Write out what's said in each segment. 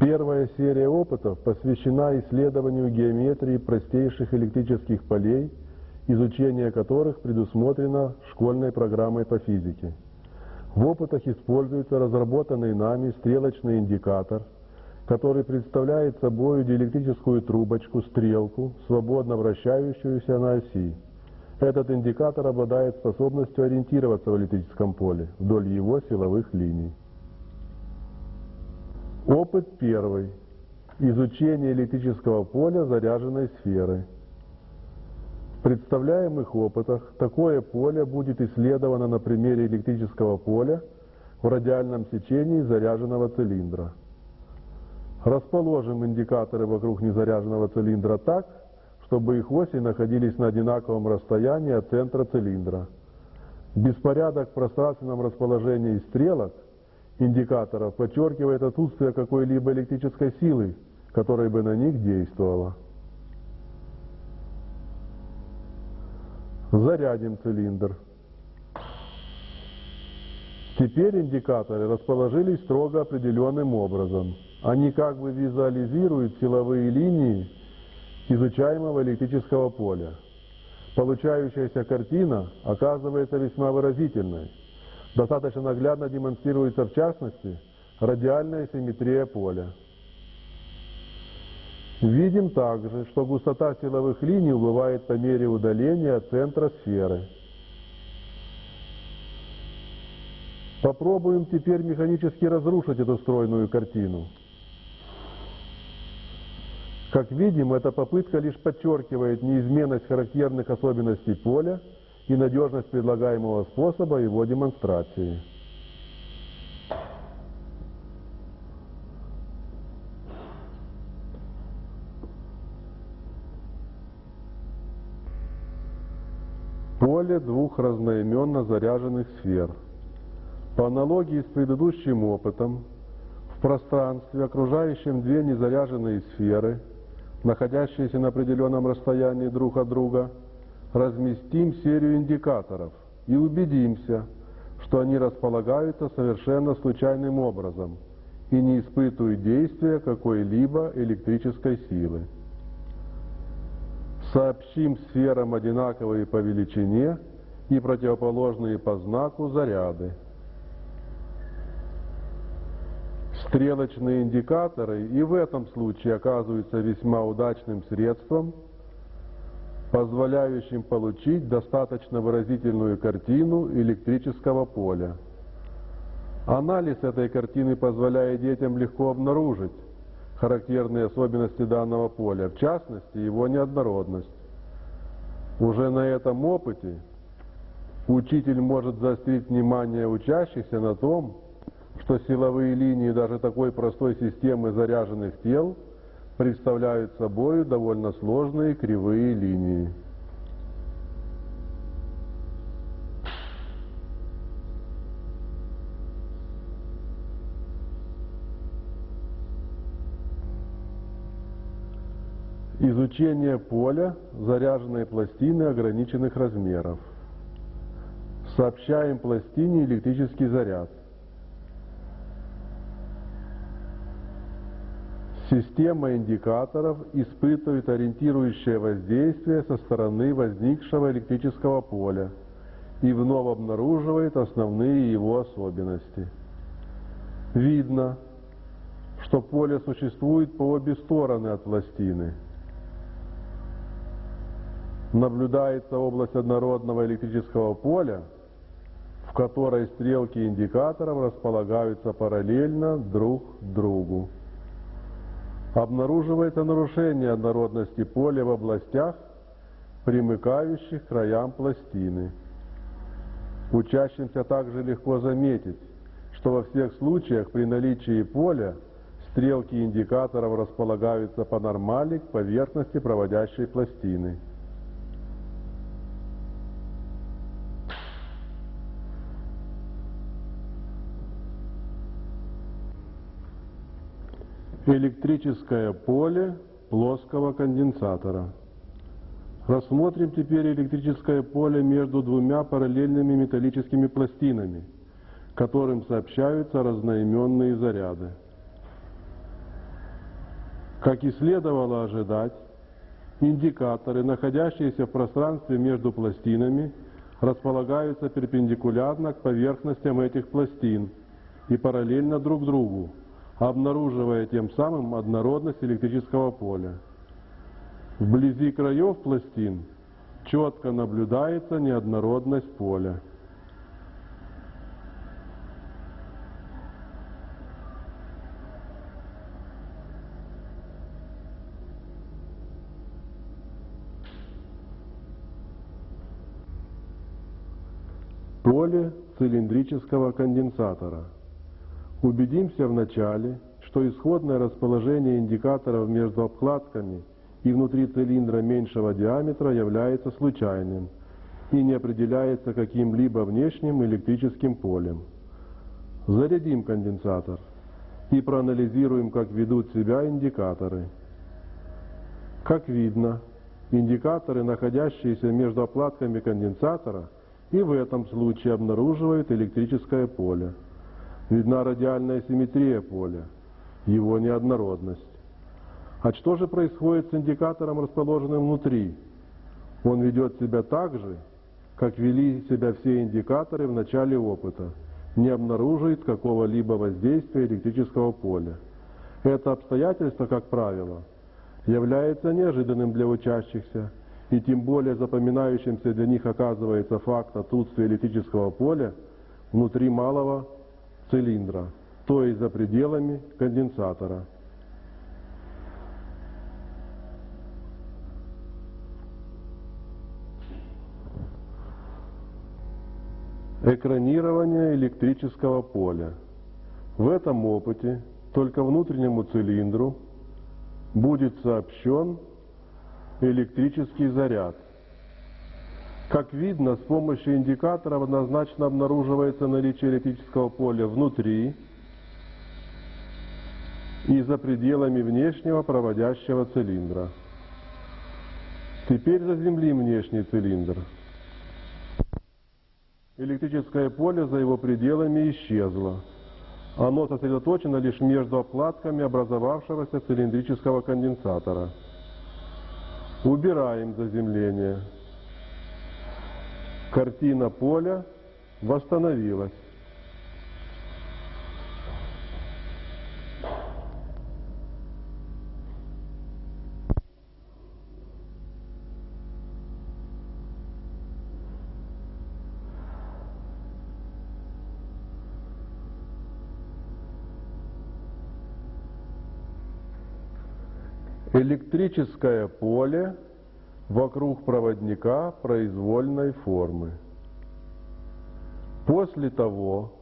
Первая серия опытов посвящена исследованию геометрии простейших электрических полей, изучение которых предусмотрено школьной программой по физике. В опытах используется разработанный нами стрелочный индикатор, который представляет собой диэлектрическую трубочку, стрелку, свободно вращающуюся на оси. Этот индикатор обладает способностью ориентироваться в электрическом поле вдоль его силовых линий. Опыт первый. Изучение электрического поля заряженной сферы. В представляемых опытах такое поле будет исследовано на примере электрического поля в радиальном сечении заряженного цилиндра. Расположим индикаторы вокруг незаряженного цилиндра так, чтобы их оси находились на одинаковом расстоянии от центра цилиндра. Беспорядок в пространственном расположении стрелок – индикаторов подчеркивает отсутствие какой-либо электрической силы, которая бы на них действовала. Зарядим цилиндр. Теперь индикаторы расположились строго определенным образом. Они как бы визуализируют силовые линии изучаемого электрического поля. Получающаяся картина оказывается весьма выразительной достаточно наглядно демонстрируется в частности радиальная симметрия поля. Видим также, что густота силовых линий убывает по мере удаления от центра сферы. Попробуем теперь механически разрушить эту стройную картину. Как видим, эта попытка лишь подчеркивает неизменность характерных особенностей поля и надежность предлагаемого способа его демонстрации. Поле двух разноименно заряженных сфер. По аналогии с предыдущим опытом, в пространстве, окружающем две незаряженные сферы, находящиеся на определенном расстоянии друг от друга, разместим серию индикаторов и убедимся, что они располагаются совершенно случайным образом и не испытывают действия какой-либо электрической силы. Сообщим сферам одинаковые по величине и противоположные по знаку заряды. Стрелочные индикаторы и в этом случае оказываются весьма удачным средством – позволяющим получить достаточно выразительную картину электрического поля. Анализ этой картины позволяет детям легко обнаружить характерные особенности данного поля, в частности его неоднородность. Уже на этом опыте учитель может заострить внимание учащихся на том, что силовые линии даже такой простой системы заряженных тел – представляют собой довольно сложные кривые линии. Изучение поля заряженной пластины ограниченных размеров. Сообщаем пластине электрический заряд. Система индикаторов испытывает ориентирующее воздействие со стороны возникшего электрического поля и вновь обнаруживает основные его особенности. Видно, что поле существует по обе стороны от пластины. Наблюдается область однородного электрического поля, в которой стрелки индикаторов располагаются параллельно друг другу обнаруживается нарушение однородности поля в областях, примыкающих к краям пластины. Учащимся также легко заметить, что во всех случаях при наличии поля стрелки индикаторов располагаются по нормали к поверхности проводящей пластины. Электрическое поле плоского конденсатора. Рассмотрим теперь электрическое поле между двумя параллельными металлическими пластинами, которым сообщаются разноименные заряды. Как и следовало ожидать, индикаторы, находящиеся в пространстве между пластинами, располагаются перпендикулярно к поверхностям этих пластин и параллельно друг другу, обнаруживая тем самым однородность электрического поля. Вблизи краев пластин четко наблюдается неоднородность поля. Поле цилиндрического конденсатора. Убедимся вначале, что исходное расположение индикаторов между обкладками и внутри цилиндра меньшего диаметра является случайным и не определяется каким-либо внешним электрическим полем. Зарядим конденсатор и проанализируем, как ведут себя индикаторы. Как видно, индикаторы, находящиеся между оплатками конденсатора – и в этом случае обнаруживает электрическое поле. Видна радиальная симметрия поля, его неоднородность. А что же происходит с индикатором, расположенным внутри? Он ведет себя так же, как вели себя все индикаторы в начале опыта, не обнаруживает какого-либо воздействия электрического поля. Это обстоятельство, как правило, является неожиданным для учащихся и тем более запоминающимся для них оказывается факт отсутствия электрического поля внутри малого цилиндра, то есть за пределами конденсатора. Экранирование электрического поля. В этом опыте только внутреннему цилиндру будет сообщен электрический заряд. Как видно, с помощью индикаторов однозначно обнаруживается наличие электрического поля внутри и за пределами внешнего проводящего цилиндра. Теперь заземлим внешний цилиндр. Электрическое поле за его пределами исчезло. Оно сосредоточено лишь между оплатками образовавшегося цилиндрического конденсатора. Убираем заземление. Картина поля восстановилась. Электрическое поле вокруг проводника произвольной формы. После того,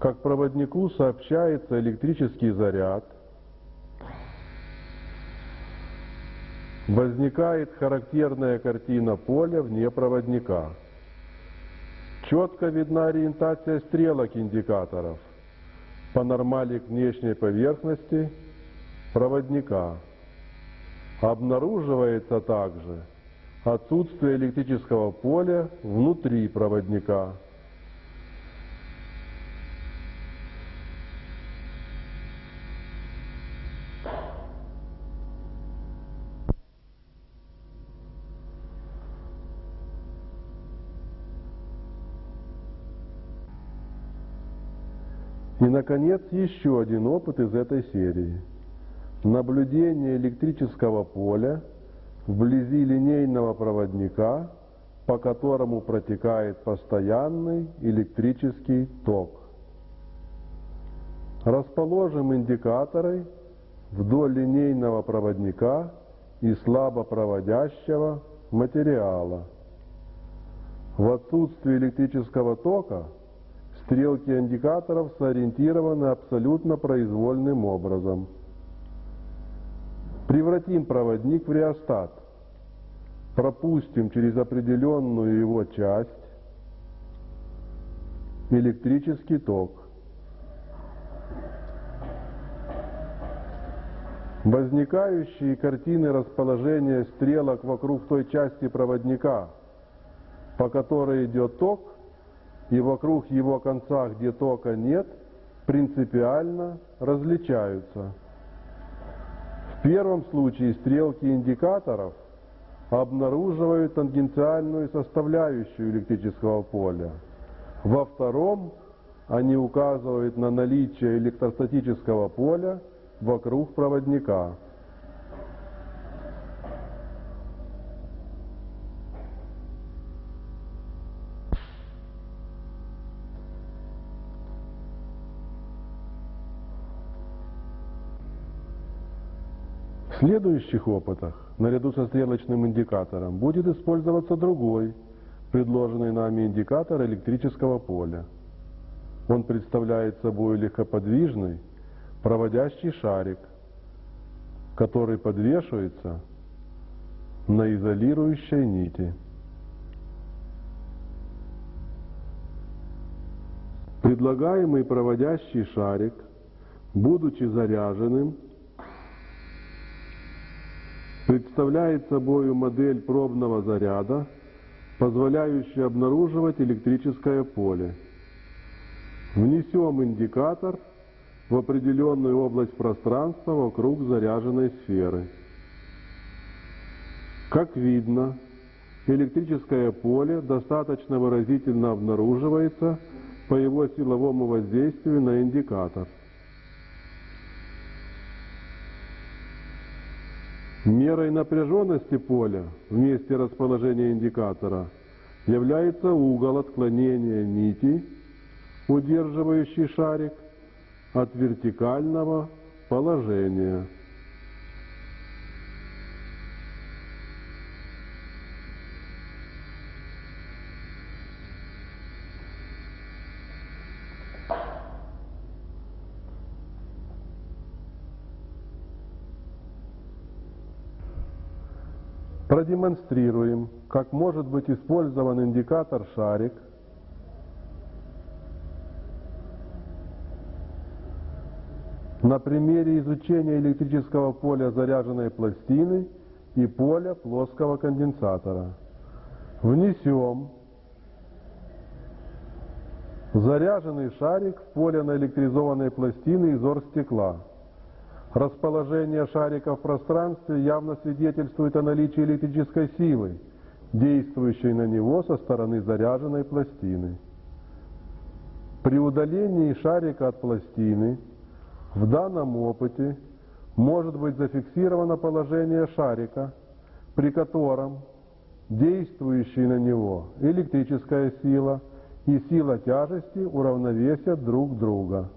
как проводнику сообщается электрический заряд, возникает характерная картина поля вне проводника. Четко видна ориентация стрелок индикаторов по нормали к внешней поверхности проводника. Обнаруживается также отсутствие электрического поля внутри проводника. И, наконец, еще один опыт из этой серии – наблюдение электрического поля вблизи линейного проводника, по которому протекает постоянный электрический ток. Расположим индикаторы вдоль линейного проводника и слабопроводящего материала. В отсутствие электрического тока стрелки индикаторов сориентированы абсолютно произвольным образом – Превратим проводник в реостат. Пропустим через определенную его часть электрический ток. Возникающие картины расположения стрелок вокруг той части проводника, по которой идет ток, и вокруг его конца, где тока нет, принципиально различаются. Первом случае стрелки индикаторов обнаруживают тангенциальную составляющую электрического поля. Во втором они указывают на наличие электростатического поля вокруг проводника. Следующих опытах, наряду со стрелочным индикатором, будет использоваться другой, предложенный нами индикатор электрического поля. Он представляет собой легкоподвижный, проводящий шарик, который подвешивается на изолирующей нити. Предлагаемый проводящий шарик, будучи заряженным, представляет собой модель пробного заряда, позволяющую обнаруживать электрическое поле. Внесем индикатор в определенную область пространства вокруг заряженной сферы. Как видно, электрическое поле достаточно выразительно обнаруживается по его силовому воздействию на индикатор. Мерой напряженности поля в месте расположения индикатора является угол отклонения нити, удерживающий шарик, от вертикального положения. Продемонстрируем, как может быть использован индикатор шарик на примере изучения электрического поля заряженной пластины и поля плоского конденсатора. Внесем заряженный шарик в поле наэлектризованной пластины из оргстекла. Расположение шарика в пространстве явно свидетельствует о наличии электрической силы, действующей на него со стороны заряженной пластины. При удалении шарика от пластины в данном опыте может быть зафиксировано положение шарика, при котором действующие на него электрическая сила и сила тяжести уравновесят друг друга.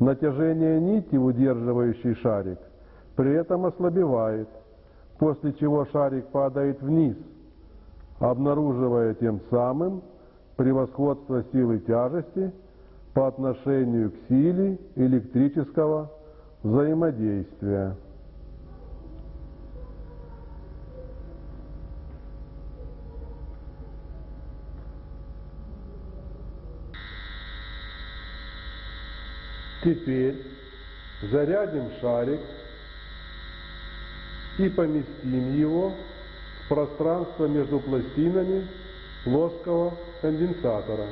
Натяжение нити, удерживающей шарик, при этом ослабевает, после чего шарик падает вниз, обнаруживая тем самым превосходство силы тяжести по отношению к силе электрического взаимодействия. Теперь зарядим шарик и поместим его в пространство между пластинами плоского конденсатора.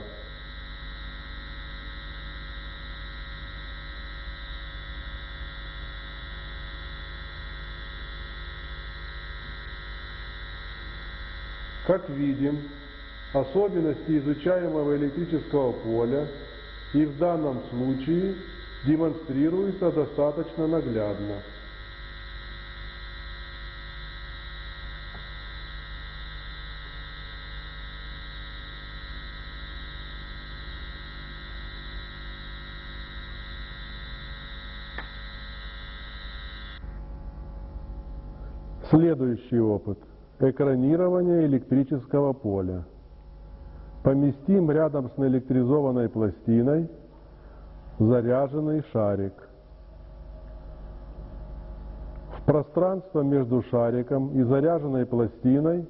Как видим, особенности изучаемого электрического поля и в данном случае демонстрируются достаточно наглядно. Следующий опыт. Экранирование электрического поля. Поместим рядом с наэлектризованной пластиной заряженный шарик. В пространство между шариком и заряженной пластиной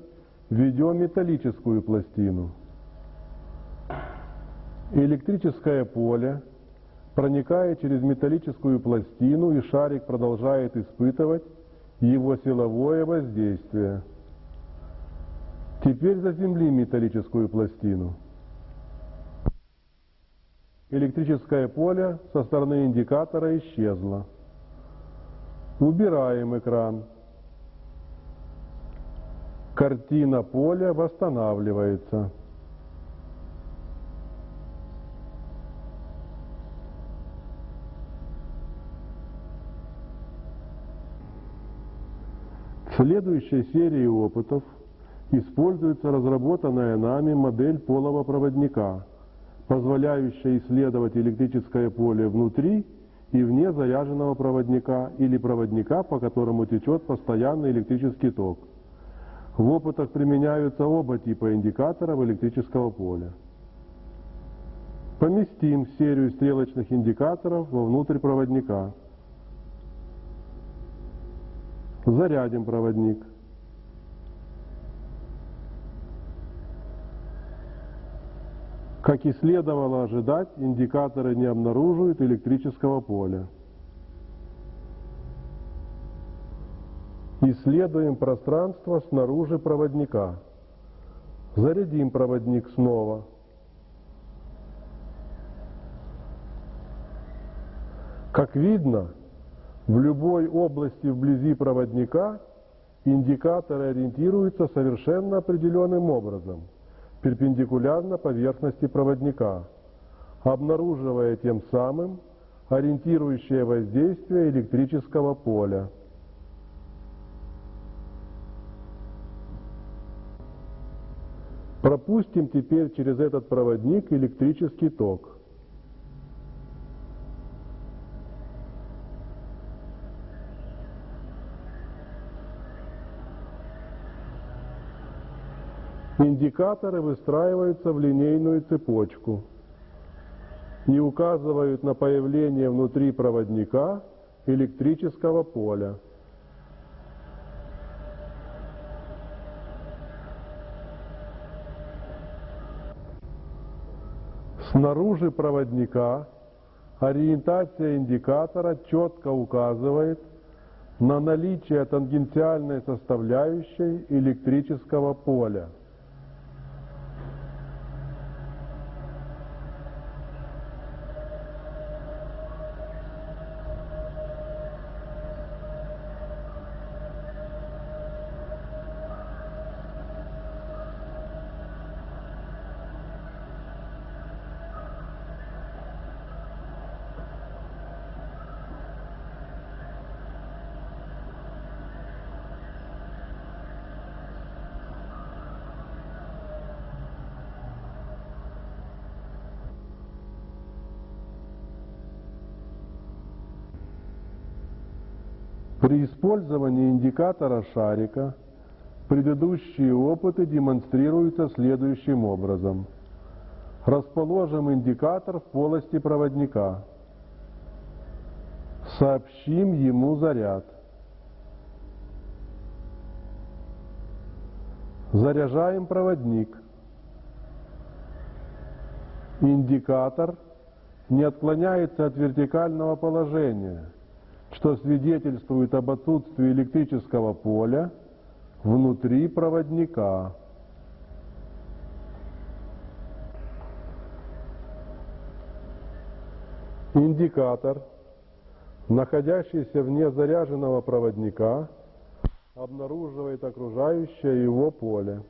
введем металлическую пластину. Электрическое поле проникает через металлическую пластину, и шарик продолжает испытывать его силовое воздействие. Теперь заземлим металлическую пластину. Электрическое поле со стороны индикатора исчезло. Убираем экран. Картина поля восстанавливается. В следующей серии опытов используется разработанная нами модель полого проводника, позволяющая исследовать электрическое поле внутри и вне заряженного проводника или проводника, по которому течет постоянный электрический ток. В опытах применяются оба типа индикаторов электрического поля. Поместим серию стрелочных индикаторов вовнутрь проводника. Зарядим проводник. Как и следовало ожидать, индикаторы не обнаруживают электрического поля. Исследуем пространство снаружи проводника. Зарядим проводник снова. Как видно, в любой области вблизи проводника индикаторы ориентируются совершенно определенным образом, перпендикулярно поверхности проводника, обнаруживая тем самым ориентирующее воздействие электрического поля. Пропустим теперь через этот проводник электрический ток. Индикаторы выстраиваются в линейную цепочку и указывают на появление внутри проводника электрического поля. Снаружи проводника ориентация индикатора четко указывает на наличие тангенциальной составляющей электрического поля. При использовании индикатора шарика предыдущие опыты демонстрируются следующим образом. Расположим индикатор в полости проводника. Сообщим ему заряд. Заряжаем проводник. Индикатор не отклоняется от вертикального положения – что свидетельствует об отсутствии электрического поля внутри проводника. Индикатор, находящийся вне заряженного проводника, обнаруживает окружающее его поле.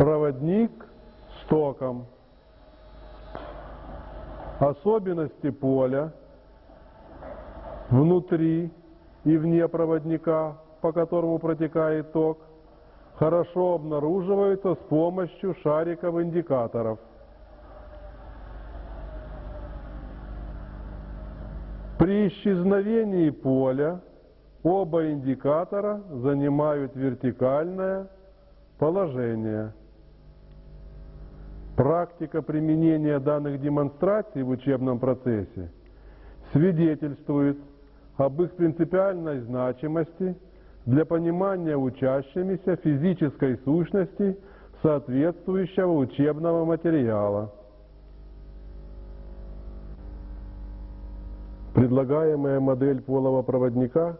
Проводник с током. Особенности поля внутри и вне проводника, по которому протекает ток, хорошо обнаруживаются с помощью шариков индикаторов. При исчезновении поля оба индикатора занимают вертикальное положение. Практика применения данных демонстраций в учебном процессе свидетельствует об их принципиальной значимости для понимания учащимися физической сущности соответствующего учебного материала. Предлагаемая модель полого проводника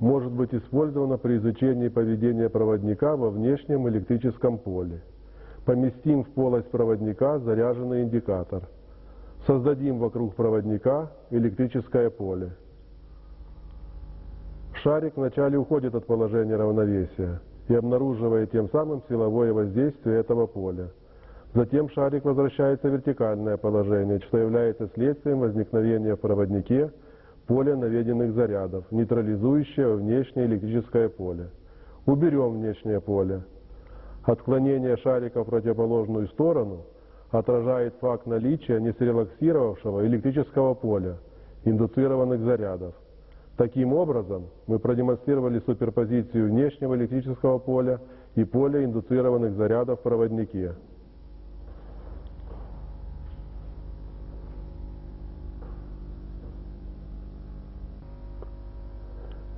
может быть использована при изучении поведения проводника во внешнем электрическом поле. Поместим в полость проводника заряженный индикатор. Создадим вокруг проводника электрическое поле. Шарик вначале уходит от положения равновесия и обнаруживает тем самым силовое воздействие этого поля. Затем шарик возвращается в вертикальное положение, что является следствием возникновения в проводнике поля наведенных зарядов, нейтрализующего внешнее электрическое поле. Уберем внешнее поле. Отклонение шарика в противоположную сторону отражает факт наличия несрелаксировавшего электрического поля, индуцированных зарядов. Таким образом, мы продемонстрировали суперпозицию внешнего электрического поля и поля индуцированных зарядов в проводнике.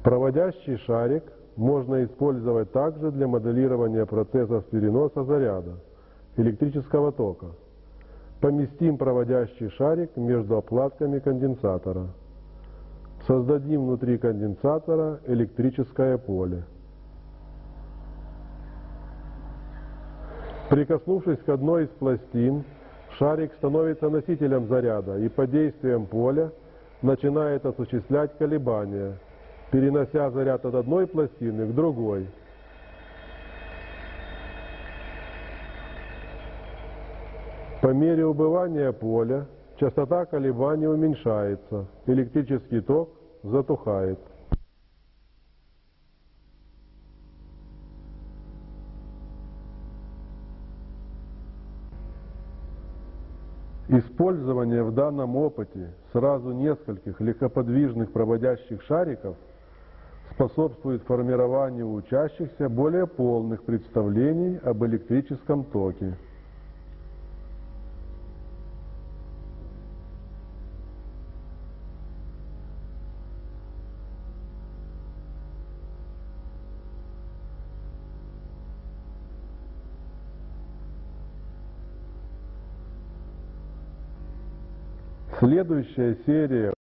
Проводящий шарик можно использовать также для моделирования процессов переноса заряда, электрического тока. Поместим проводящий шарик между оплатками конденсатора. Создадим внутри конденсатора электрическое поле. Прикоснувшись к одной из пластин, шарик становится носителем заряда и под действием поля начинает осуществлять колебания – перенося заряд от одной пластины к другой. По мере убывания поля частота колебаний уменьшается, электрический ток затухает. Использование в данном опыте сразу нескольких легкоподвижных проводящих шариков – способствует формированию у учащихся более полных представлений об электрическом токе. Следующая серия